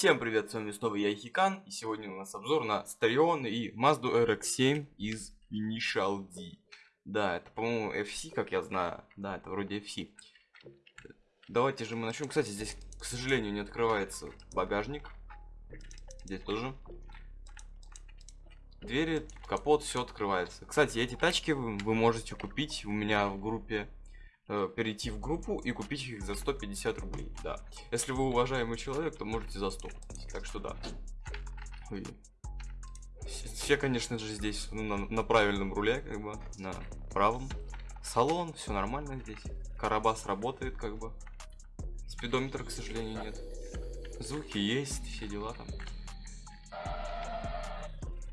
Всем привет, с вами снова я Хикан, и сегодня у нас обзор на Старион и Mazda RX-7 из Initial D. Да, это, по-моему, FC, как я знаю. Да, это вроде FC. Давайте же мы начнем. Кстати, здесь, к сожалению, не открывается багажник. Здесь тоже. Двери, капот, все открывается. Кстати, эти тачки вы, вы можете купить у меня в группе э, перейти в группу и купить их за 150 рублей, да. Если вы уважаемый человек, то можете за 100. Так что да. Ой. Все, конечно же, здесь ну, на, на правильном руле, как бы, на правом. Салон, все нормально здесь. Карабас работает, как бы. Спидометра, к сожалению, нет. Звуки есть, все дела там.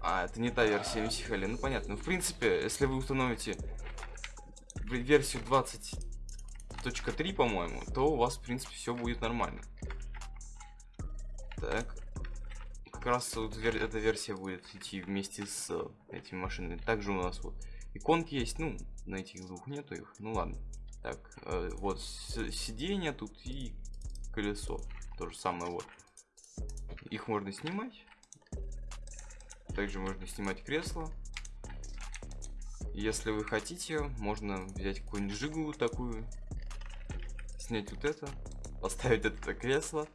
А, это не та версия MCHL. Ну понятно. В принципе, если вы установите версию 20.3, по-моему, то у вас, в принципе, все будет нормально. Так. Как раз вот вер эта версия будет идти вместе с этими машинами. Также у нас вот иконки есть. Ну, на этих двух нету их. Ну ладно. Так, э, вот сиденье тут и колесо. То же самое вот. Их можно снимать. Также можно снимать кресло. Если вы хотите, можно взять какую-нибудь жигу такую, снять вот это, поставить это кресло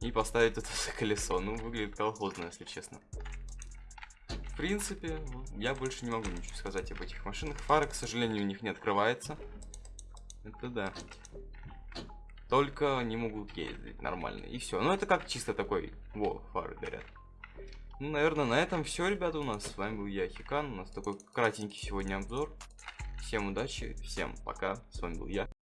и поставить это колесо. Ну, выглядит колхозно, если честно. В принципе, я больше не могу ничего сказать об этих машинах. Фара, к сожалению, у них не открывается. Это да. Только они могут ездить нормально. И все. Ну, это как чисто такой... Во, фары горят. Ну, наверное, на этом все, ребята, у нас. С вами был я, Хикан. У нас такой кратенький сегодня обзор. Всем удачи, всем пока. С вами был я.